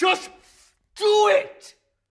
Just do it!